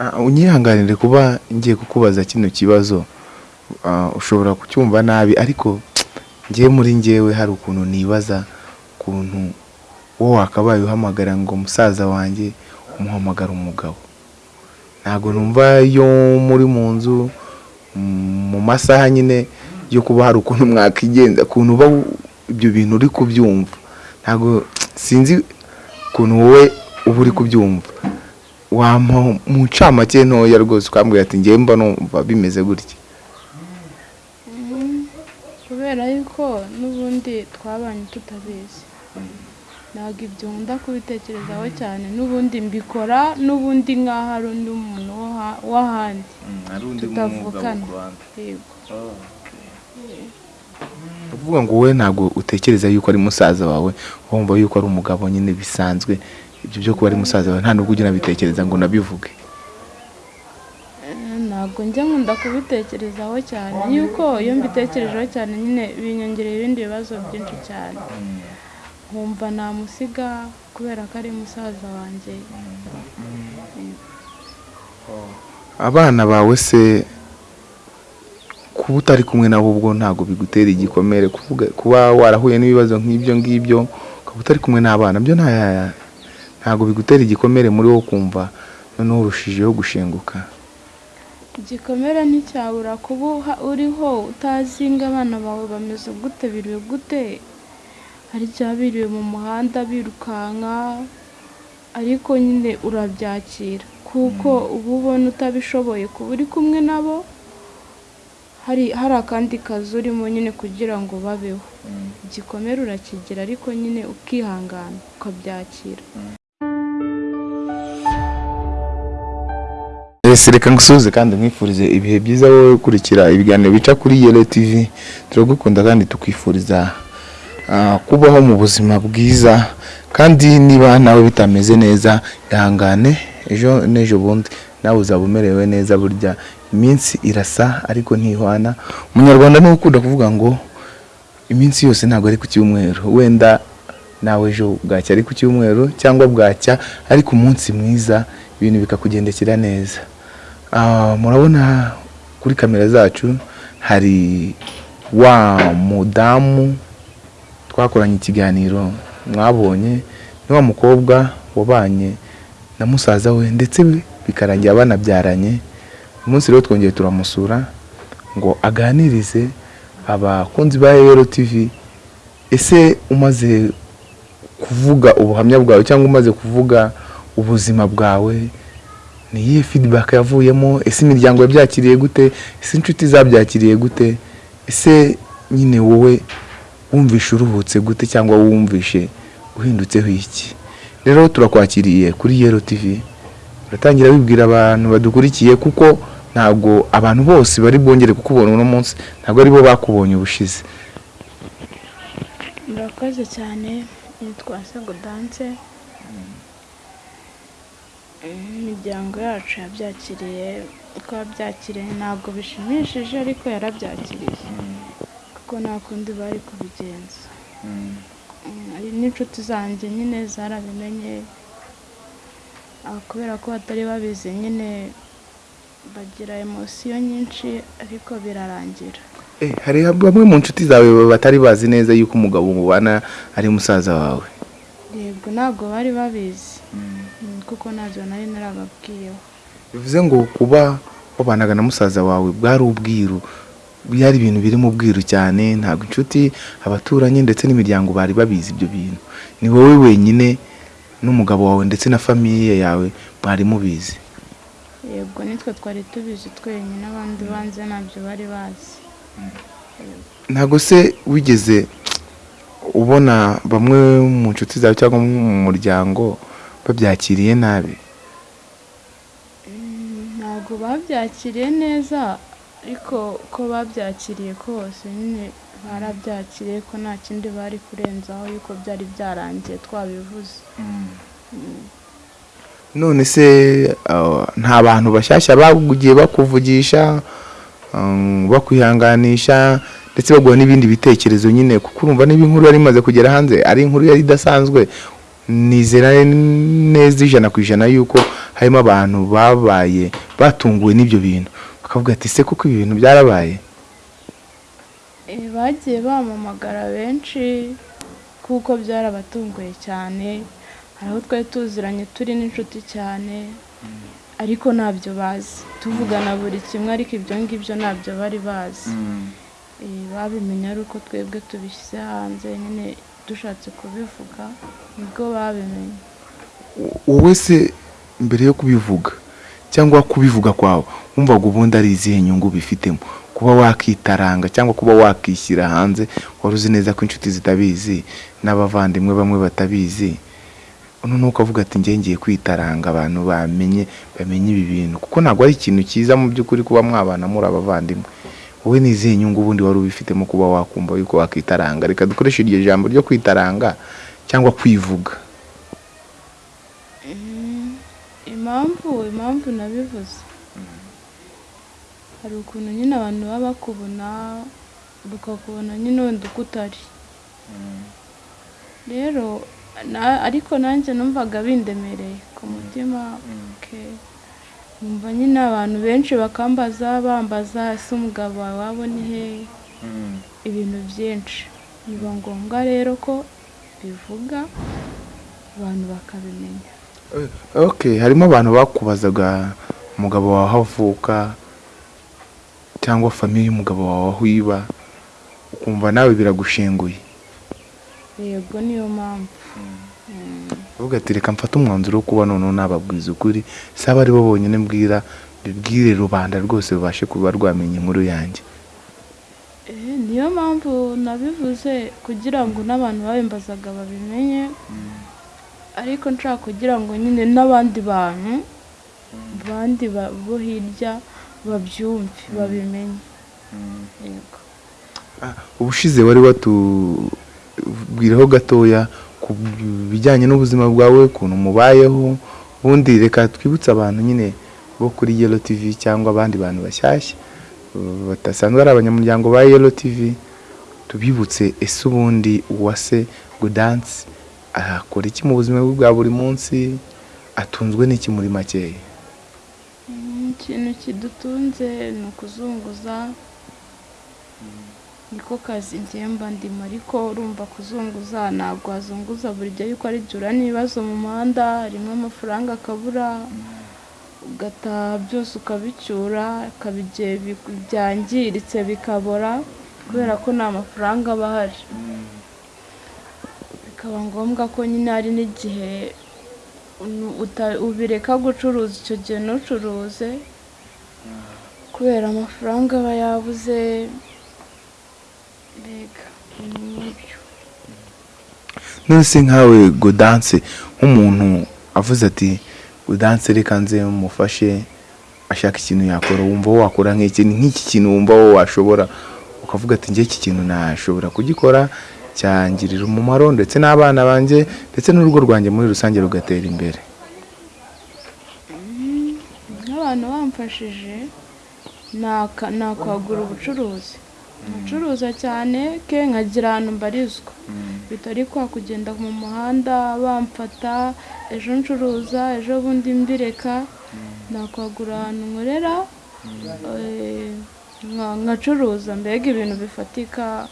Ah, unyihanganire kuba ngiye kukubaza kino kibazo. Ah, ushobora kucyumva nabi ariko ngewe muri ngewe hari ukuntu nibaza ukuntu wowe wakabaye uhamagara ngo musaza wanjye umuhamagara umugabo. Ntabwo numva iyo muri mu nzu mu masaha nyine yo kuba hari ukuntu mwakigenza ukuntu uba ibyo bintu uri kubyumva. Ntabwo sinzi ukuntu wowe uba uri kubyumva. Wampa mu ncamake ntoya rwose ukambwira ati ngewe mba numva bimeze gutya. Kubera yuko n'ubundi twabanye tutabizi. Ntabwo ibyo nkunda kubitekerezaho cyane. N'ubundi mbikora n'ubundi nk'aho ari undi muntu w'ahandi. Tutavukana yego. Uvuga ngo wowe ntabwo utekereza yuko ari musaza wawe. Wumva yuko ari umugabo nyine bisanzwe. Ibyo byo kuba ari musaza wawe nta nubwo ujya unabitekereza ngo unabivuge Eh, ntabwo njya nkunda kubitekerezaho cyane. Yuko iyo mbitekerejeho cyane nyine binyongerera ibindi bibazo byinshi cyane. Nkumva namusiga kubera ko ari musaza wanjye. Abana bawe se kuba utari kumwe nabo ubwo ntabwo bigutera igikomere. Kuba warahuye n'ibibazo nk'ibyo ngibyo ukaba utari kumwe n'abana byo nta ntabwo bigutera igikomere muri wo kumva noneho urushijeho gushenguka. Igikomere nticyabura kuba uriho utazi ngo abana bawe bameze gute biriwe gute? Hari igihe biriwe mu muhanda birukanka ariko nyine urabyakira. Kuko uba ubona utabishoboye. Kuba uri kumwe nabo hari hari akandi kazi urimo nyine kugira ngo babeho. Igikomere urakigira ariko nyine ukihangana ukabyakira. Ese reka ngusuhuze kandi nkwifurize ibihe byiza wowe ukurikira ibiganiro bica kuri yelo tv turagukunda kandi tukwifuriza ah, kubaho mu buzima bwiza kandi niba nawe bitameze neza ihangane ejo n'ejo bundi. Nawe uzaba umerewe neza burya iminsi irasa ariko ntihwana. Umunyarwanda ni ukunda kuvuga ngo iminsi yose ntabwo ari ku cyumweru. Wenda nawe ejo bwacya ari ku cyumweru cyangwa bwacya ariko umunsi mwiza ibintu bikakugendekera neza. Murabona kuri kamera zacu hari wa mudamu twakoranye ikiganiro mwabonye ni wa mukobwa wabanye na musaza we ndetse bikarangira banabyaranye. Uyu munsi rero twongeye turamusura ngo aganirize abakunzi ba Yero TV ese umaze kuvuga ubuhamya bwawe cyangwa umaze kuvuga ubuzima bwawe ni iyihe feedback yavuyemo? Ese imiryango yabyakiriye gute? Ese inshuti zabyakiriye gute? Ese nyine wowe wumvishe uruhutse gute cyangwa wumvishe uhindutseho iki? Rero turakwakiriye kuri Yero TV uratangira wibwira abantu badukurikiye kuko ntabwo abantu bose bari bwongere kukubona uno munsi ntabwo ari bo bakubonye ubushize. Murakoze cyane. Nitwa Sego Dance. Imiryango yacu yabyakiriye uko yabyakiriye ntabwo bishimishije ariko yarabyakiriye. Kuko nta kundi bari kubigenza. Mm, hari n'inshuti zanjye nyine zarabimenye Ah, kubera ko batari babizi nyine bagira emosiyo nyinshi ariko birarangira. Eh, hari bamwe mu nshuti zawe batari bazi neza yuko umugabo mubana ari musaza wawe? Yego ntabwo bari babizi. Kuko ntabyo nari narababwiyeho bivuze ngo kuba wabanaga na musaza wawe bwari ubwiru byari ibintu biri mu bwiru cyane ntabwo inshuti abaturanyi ndetse n'imiryango bari babizi ibyo bintu. Ni wowe wenyine n'umugabo wawe ndetse na famiye yawe mwari mubizi. Yego nitwe twari tubizi twenyine abandi banze ntabyo bari bazi. Ntabwo se wigeze ubona bamwe mu nshuti zawe cyangwa mu muryango babyakiriye nabi. Ntabwo babyakiriye neza ariko ko babyakiriye kose nyine barabyakiriye ko nta kindi bari kurenzaho yuko byari byarangiye twabivuze. None se uh, nta bantu bashyashya bagiye bakuvugisha um, bakwihanganisha ndetse baguha n'ibindi bitekerezo nyine kuko urumva niba inkuru yari imaze kugera hanze ari inkuru yari idasanzwe nizera neza ijana ku ijana yuko harimo abantu babaye batunguwe n'ibyo bintu. Bakavuga ati se kuko ibi bintu byarabaye? Eh, bagiye bamamagara benshi kuko byarabatunguye cyane. Hari aho twari tuziranye turi n'inshuti cyane ariko ntabyo bazi. Tuvugana buri kimwe ariko ibyo ngibyo ntabyo bari bazi. Eh, babimenye ari uko twebwe tubishyize hanze. Nyine dushatse kubivuga ni bwo babimenye. Wowe se mbere yo kubivuga cyangwa kubivuga kwawe wumvaga ubundi ari izihe nyungu bifitemo? Kuba wakitaranga cyangwa kuba wakishyira hanze wari uzi neza ko inshuti zitabizi n'abavandimwe bamwe batabizi? Noneho ukavuga ati njye ngiye kwitaranga abantu bamenye bamenye ibi bintu. Kuko ntabwo ari ikintu cyiza mu by'ukuri kuba mwabana muri abavandimwe. Wowe ni izihe nyungu ubundi wari ubifitemo kuba wakumva yuko wakitaranga. Reka dukoreshe iryo jambo ryo kwitaranga cyangwa kwivuga. Mm, impamvu impamvu nabivuze. Hari ukuntu nyine abantu baba bakubona bakakubona nyine wenda uko utari rero ariko nanjye numvaga bindemereye ku mutima okay. Numva nyine abantu benshi bakambaza bambaza ese umugabo wawe wabo ni hehe ibintu byinshi. Biba ngombwa rero ko bivuga abantu bakabimenya. Harimo abantu bakubazaga umugabo wawe aho avuka cyangwa famiye y'umugabo wawe aho iba ukumva nawe biragushenguye yego niyo mpamvu. Uvuga ati reka mfate umwanzuro wo kuba noneho nababwiza ukuri. Si aba ari bo bonyine mbwira bibwire rubanda rwose rubashe kuba rwamenya inkuru yanjye. Eh, niyo mpamvu nabivuze kugira ngo n'abantu babimbazaga babimenye. Ariko nshaka kugira ngo nyine n'abandi bantu abandi ba- bo hirya babyumve babimenye. Yego. Ubushize wari watubwiraho gatoya ku bijyanye n'ubuzima bwawe ukuntu mubayeho. Ubundi reka twibutse abantu nyine bo kuri yelo tv cyangwa abandi bantu bashyashya. Badasanzwe ari abanyamuryango ba yelo tv tubibutse ese ubundi uwase gudansi akora iki mu buzima bwa buri munsi? Atunzwe n'iki muri makeya ikintu kidutunze ni ukuzunguza. Niko kazi ngemba ndimo ariko urumva kuzunguza ntabwo wazunguza buri gihe yuko ari jura n'ibibazo mu muhanda rimwe amafaranga akabura ugataha byose ukabicyura akaba igihe byangiritse bikabora kubera ko nta mafaranga aba ahari. Bikaba ngombwa ko nyine hari n'igihe ubireka gucuruza icyo gihe ntucuruze kubera amafaranga aba yabuze mbega ibintu nk'ibyo none se nkawe godanse nk'umuntu avuze ati godanse reka nze mufashe ashaka ikintu yakora. Wumva wakora nk'iki nk'iki kintu wumva wo washobora. Ukavuga ati njye iki kintu nashobora kugikora cyangirira umumaro ndetse n'abana banjye ndetse n'urugo rwanjye muri rusange rugatera imbere. Nk'abantu bamfashije naka- nakwagura ubucuruzi. Nkacuruza cyane ke nkagira ahantu mbarizwa. Bitari kwa kugenda mu muhanda bamfata ejo ncuruza ejo bundi mbireka. Nakwagura ahantu nkorera eh, nka- nkacuruza mbega ibintu bifatika.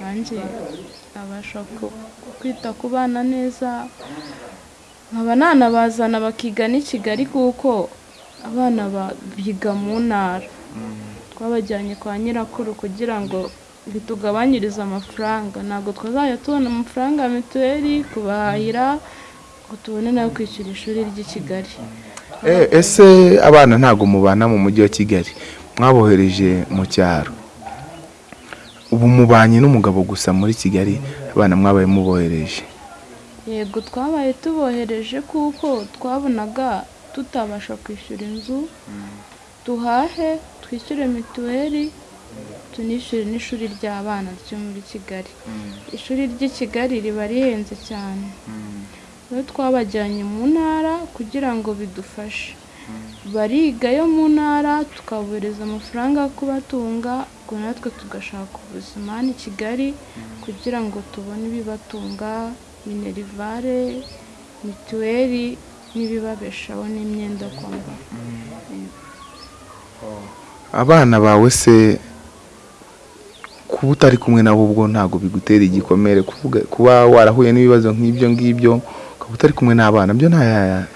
Nanjye nabasha kwita ku bana neza. Nkaba nanabazana bakiga n'i kigali kuko abana ba- biga mu ntara. Twabajyanye kwa nyirakuru kugira ngo bitugabanyirize amafaranga. Ntabwo twazajya tubona amafaranga ya mituweli kubahahira ngo tubone na yo kwishyura ishuri ry'i kigali. Eh, ese abana ntabwo mubana mu mujyi wa kigali? Mwabohereje mu cyaro. Ubu mubanye n'umugabo gusa muri kigali abana mwabaye mubohereje. Yego twabaye tubohereje kuko twabonaga tutabasha kwishyura inzu duhahe twishyure mituweli tunishyure n'ishuri ry'abana ryo muri kigali. Ishuri ry'i kigali riba rihenze cyane. Rero twabajyanye mu ntara kugira ngo bidufashe. Bariga yo mu ntara tukabohereza amafaranga yo kubatunga ubwo natwe tugashaka ubuzima hano i kigali kugira ngo tubone ibibatunga minerivare mituweli n'ibibabeshaho n'imyenda yo kwambara abana bawe se kuba utari kumwe nabo ubwo ntabwo bigutera igikomere? Kuba warahuye n'ibibazo nk'ibyo ngibyo ukaba utari kumwe n'abana byo nta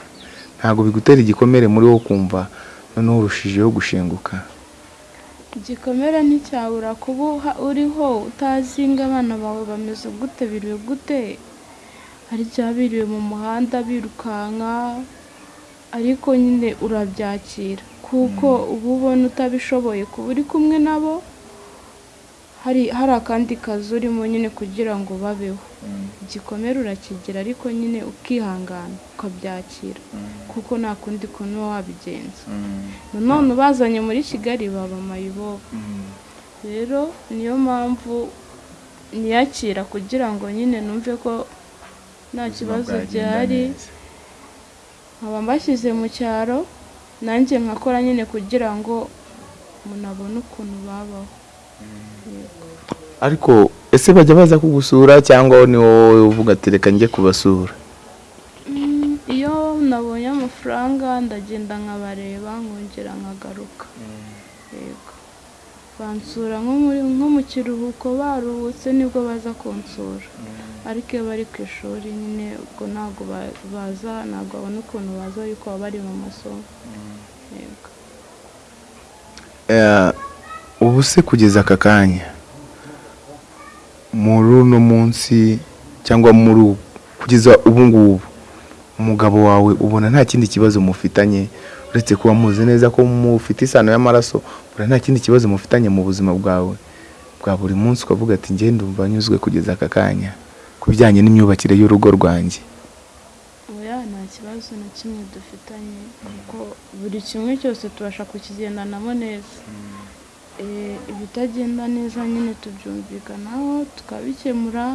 ntabwo bigutera igikomere muri wo kumva noneho urushijeho gushenguka. Igikomere nticyabura kuba uriho utazi ngo abana bawe bameze gute biriwe gute? Hari igihe biriwe mu muhanda birukanka ariko nyine urabyakira. Kuko uba ubona utabishoboye. Kuba uri kumwe nabo hari hari akandi kazi urimo nyine kugira ngo babeho. Igikomere urakigira ariko nyine ukihangana ukabyakira. Kuko nta kundi kuntu uba wabigenza. Nanone ubazanye muri kigali baba mayibobo. Rero niyo mpamvu niyakira kugira ngo nyine numve ko nta kibazo gihari nkaba mbashyize mu cyaro nanjye nkakora nyine kugira ngo umuntu abone ukuntu babaho. Ariko ese bajya baza kugusura cyangwa ni wowe uvuga ati reka njye kubasura Mm, iyo nabonye amafaranga ndagenda nkabareba nkongera nkagaruka. Yego. Bansura nko mu kiruhuko baruhutse ni bwo baza kunsura. Ariko iyo bari ku ishuri nyine ubwo ntabwo ba- baza ntabwo babona ukuntu baza yuko baba bari mu masomo. Yego. Eh, ubu se kugeza aka kanya? Muri uno munsi cyangwa muri ubu kugeza ubu ngubu umugabo wawe ubona nta kindi kibazo mufitanye? Uretse kuba muzi neza ko mufite isano y'amaraso ubona nta kindi kibazo mufitanye mu buzima bwawe? Bwa buri munsi ukavuga ati njye ndumva nyuzwe kugeza aka kanya. Ku bijyanye n'imyubakire y'urugo rwanjye. Oya nta kibazo na kimwe dufitanye kuko buri kimwe cyose tubasha kukigendanamo neza. Eh, ibitagenda neza nyine tubyumvikanaho tukabikemura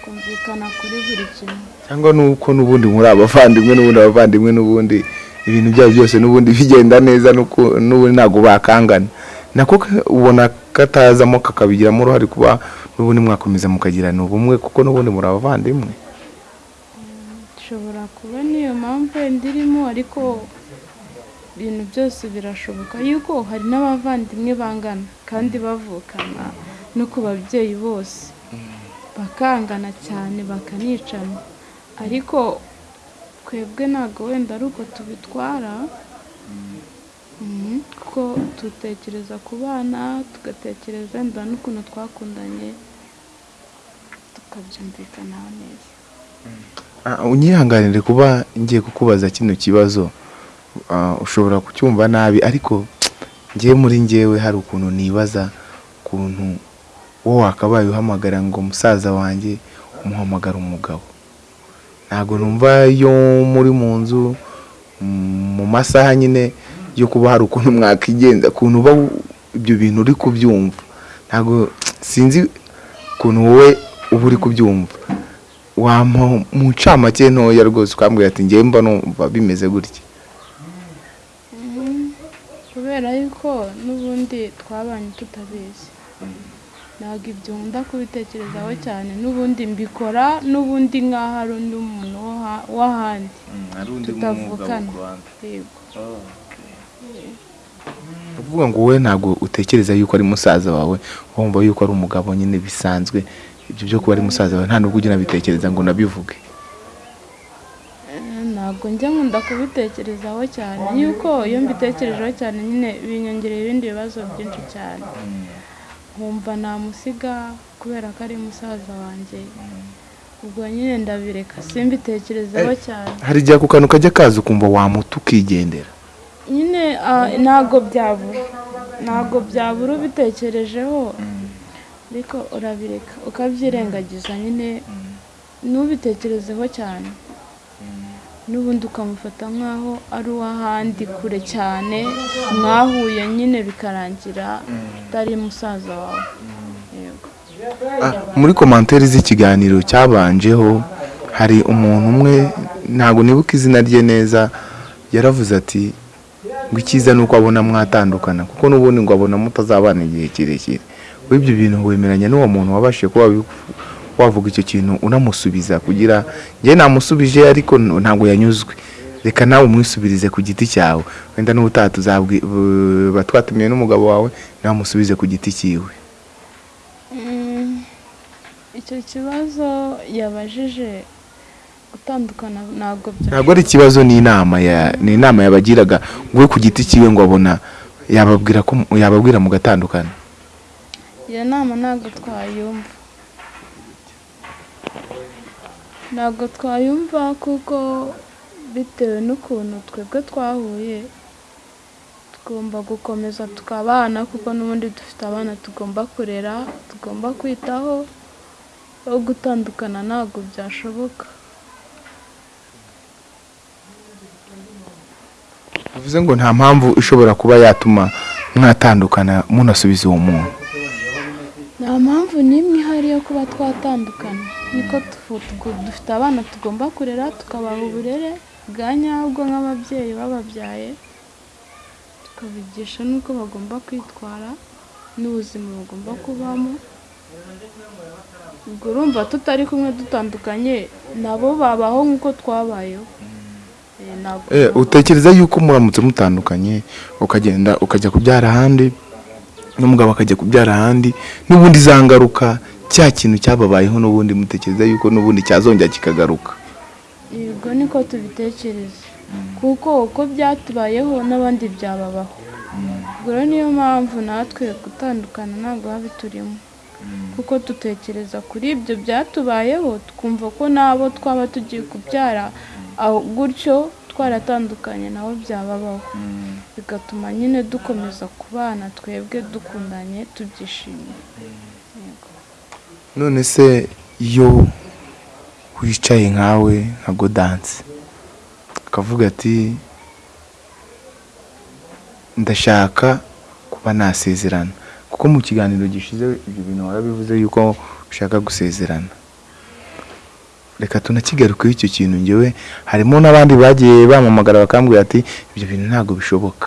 twumvikana kuri buri kimwe. Cyangwa nuko n'ubundi muri abavandimwe n'ubundi abavandimwe n'ubundi ibintu byabo byose n'ubundi bigenda neza nuko- n'ubundi ntabwo bakangana. Nako ubona katazamo kakabigiramo uruhare kuba n'ubundi mwakomeza mukagirana ubumwe kuko n'ubundi muri abavandimwe. Ishobora kuba niyo mpamvu wenda irimo ariko ibintu byose birashoboka. Yuko hari n'abavandimwe bangana kandi bavukana no ku babyeyi bose. Bakangana cyane bakanicana ariko twebwe ntabwo wenda ari uko tubitwara kuko dutekereza ku bana tugatekereza wenda n'ukuntu twakundanye tukabyumvikanaho neza. Ah, unyihanganire kuba ngiye kukubaza kino kibazo. Ah, ushobora kucyumva nabi ariko ngewe muri ngewe hari ukuntu nibaza ukuntu wowe wakabaye uhamagara ngo musaza wanjye umuhamagara umugabo. Ntabwo numva iyo muri mu nzu mu masaha nyine yo kuba hari ukuntu mwakigenza ukuntu uba ibyo bintu uri kubyumva. Ntabwo sinzi ukuntu wowe uba uri kubyumva. Wampa mu ncamake ntoya rwose ukambwira ati ngewe mba numva bimeze gutya. Kubera yuko n'ubundi twabanye tutabizi. Ntabwo ibyo nkunda kubitekerezaho cyane. N'ubundi mbikora n'ubundi nk'aho ari undi muntu w'ahandi tutavukana. Yego uvuga ngo wowe ntabwo utekereza yuko ari musaza wawe wumva yuko ari umugabo nyine bisanzwe. Ibyo byo kuba ari musaza wawe nta nubwo ujya unabitekereza ngo unabivuge Eh, ntabwo njya nkunda kubitekerezaho cyane. Yuko iyo mbitekerejeho cyane nyine binyongerera ibindi bibazo byinshi cyane. Nkumva namusiga kubera ko ari musaza wanjye. Ubwo nyine ndabireka simbitekerezeho cyane. hari igihe ako kantu kajya kaza ukumva wamuta ukigendera. Nyine ah, ntabwo byabura ntabwo byabura ubitekerejeho ariko urabireka ukabyirengagiza nyine. Ntubitekerezeho cyane. N'ubundi ukamufata nk'aho ari uw'ahandi kure cyane mwahuye nyine bikarangira utari musaza wawe. Ah, muri komantere z'ikiganiro cyabanjeho hari umuntu umwe ntabwo nibuka izina rye neza yaravuze ati ngo icyiza ni uko abona mwatandukana kuko n'ubundi ngo abona mutazabana igihe kirekire. Ibyo bintu wemeranya n'uwo muntu wabashije kuba wavuga icyo kintu unamusubiza kugira njye namusubije ariko ntabwo yanyuzwe. Reka nawe umwisubirize ku giti cyawe. Wenda n'ubutaha twatumiye n'umugabo wawe nawe umusubize ku giti cyiwe. Mm, icyo kibazo yabajije gutandukana ntabwo ntabwo ari ikibazo ni inama ya ni inama yabagiraga. We ku giti cyiwe ngo abona yababwira ko yababwira mugatandukana iyo nama ntabwo twayumva. Ntabwo twayumva kuko bitewe n'ukuntu twebwe twahuye tugomba gukomeza tukabana kuko n'ubundi dufite abana tugomba kurera tugomba kwitaho aho gutandukana ntabwo byashoboka. Bivuze ngo nta mpamvu ishobora kuba yatuma mwatandukana munasubiza uwo muntu. Nta mpamvu n'imwe ihari yo kuba twatandukana. Niko dufite abana tugomba kurera tukabaha uburere bwa nyabwo nk'ababyeyi bababyaye tukabigisha n'uko bagomba kwitwara n'ubuzima bagomba kubamo. Ubwo urumva tutari kumwe dutandukanye nabo babaho nk'uko twabayeho. Eh, Eh, utekereza yuko muramutse mutandukanye ukagenda ukajya kubyara ahandi n'umugabo akajya kubyara ahandi n'ubundi za ngaruka cya kintu cyababayeho n'ubundi mutekereza yuko n'ubundi cyazongera kikagaruka. Yego niko tubitekereza. Kuko uko byatubayeho n'abandi byababaho. Ubwo rero niyo mpamvu natwe gutandukana ntabwo biba biturimo kuko dutekereza kuri ibyo byatubayeho twumva ko n'abo twaba tugiye kubyara aho gutyo twaratandukanye nabo byababaho bigatuma nyine dukomeza kubana twebwe dukundanye tubyishimiye. Yego. none se iyo wicaye nkawe nka godanse akavuga ati ndashaka kuba nasezerana. Kuko mu kiganiro gishize ibyo bintu warabivuze yuko ushaka gusezerana. Reka tunakigarukeho icyo kintu ngewe harimo n'abandi bagiye bamamagara bakambwira ati ibyo bintu ntabwo bishoboka.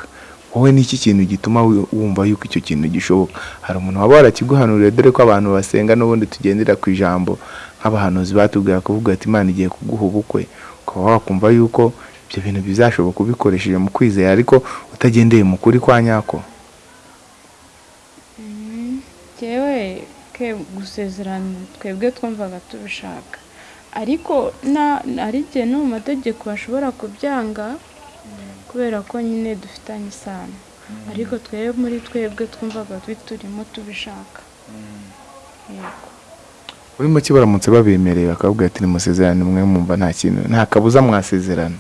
Wowe ni iki kintu gituma wumva yuko icyo kintu gishoboka? Hari umuntu waba warakiguhanuriye dore ko abantu basenga n'ubundi tugendera ku ijambo nk'abahanuzi batubwira kuvuga ati imana igiye kuguha ubukwe. Ukaba wakumva yuko ibyo bintu bizashoboka ubikoresheje mu kwizera ariko utagendeye mu kuri kwa nyako. Jyewe ke gusezerana twebwe twumvaga tubishaka. Ariko na hari igihe no mu mategeko bashobora kubyanga kubera ko nyine dufitanye isano. Ariko twebwe muri twebwe twumvaga biturimo tubishaka. Yego. Muri make baramutse babemereye bakavuga ati nimusezerane mwe mwumva nta kintu nta kabuza mwasezerana.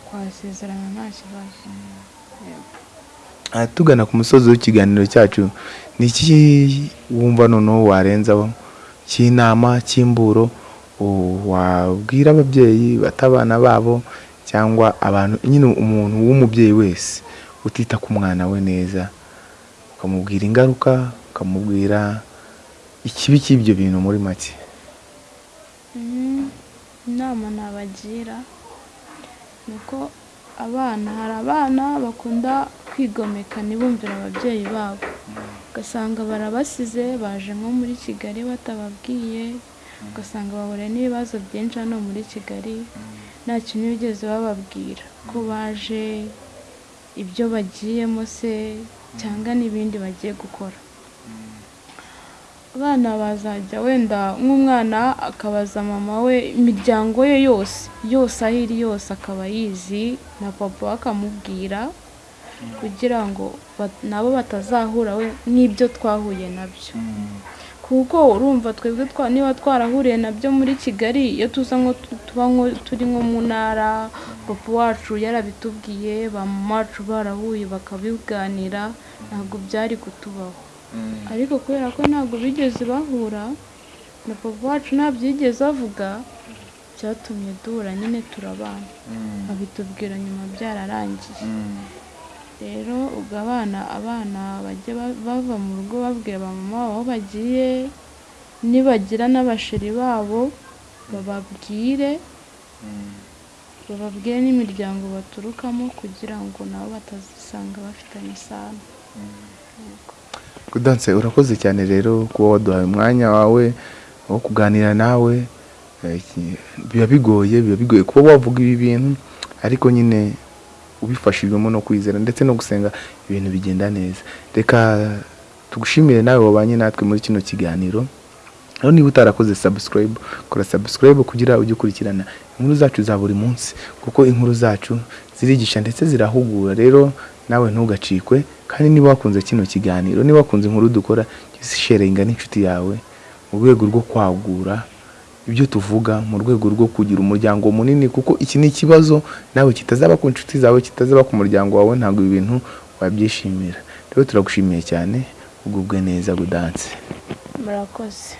Twasezerana nta kibazo. Yego. Aha tugana ku musozi w'ikiganiro cyacu ni iki wumva noneho warenzaho? Cy'inama cy'imburo? Wabwira ababyeyi bata abana babo cyangwa abantu nyine umuntu w'umubyeyi wese utita ku mwana we neza ukamubwira ingaruka ukamubwira ikibi cy'ibyo bintu muri make Mhm. inama nabagira ni uko abana hari abana bakunda kwigomeka ntibumvire ababyeyi babo ugasanga barabasize baje nko muri kigali batababwiye ugasanga bahura n'ibibazo byinshi hano muri kigali nta kintu bigeze bababwira. Ko baje ibyo bagiyemo se cyangwa n'ibindi bagiye gukora. Abana bazajya wenda nk'umwana akabaza mama we imiryango ye yose yose aho iri yose akaba yizi na papa we akamubwira kugira ngo nabo batazahura n'ibyo twahuye na byo. Kuko urumva twebwe twa niba twarahuriye na byo muri kigali iyo tuza nko tu- tuba turi nko mu ntara papa wacu yarabitubwiye ba mama wacu barahuye bakabiganira ntabwo byari kutubaho. Ariko kubera ko ntabwo bigeze bahura na papa wacu ntabyigeze avuga byatumye duhura nyine turabana. Abitubwira nyuma byararangiye rero ubwo abana abana bajya ba- bava mu rugo babwira ba mama babo aho bagiye nibagira n'abasheri babo bababwire bababwire n'imiryango baturukamo kugira ngo nabo batazisanga bafitanye isano. Yego. Gaudence urakoze cyane rero kuba waduhaye umwanya wawe aho kuganira nawe. Eh, biba bigoye biba bigoye kuba wavuga ibi bintu ariko nyine ubifashijwemo no kwizera ndetse no gusenga ibintu bigenda neza. Reka tugushimire nawe wabanye natwe muri kino kiganiro. Aho niba utarakoze subscribe kora subscribe kugira ujye ukurikirana inkuru zacu za buri munsi kuko inkuru zacu zirigisha ndetse zirahugura. Rero nawe ntugacikwe kandi niba wakunze kino kiganiro niba wakunze inkuru dukora sharinga n'inshuti yawe mu rwego rwo kwagura ibyo tuvuga mu rwego rwo kugira umuryango munini kuko iki ni ikibazo nawe kitazaba ku nshuti zawe kitazaba ku muryango wawe ntabwo ibi bintu wabyishimira. Rero turagushimiye cyane ugubwe neza gudanse. Murakoze.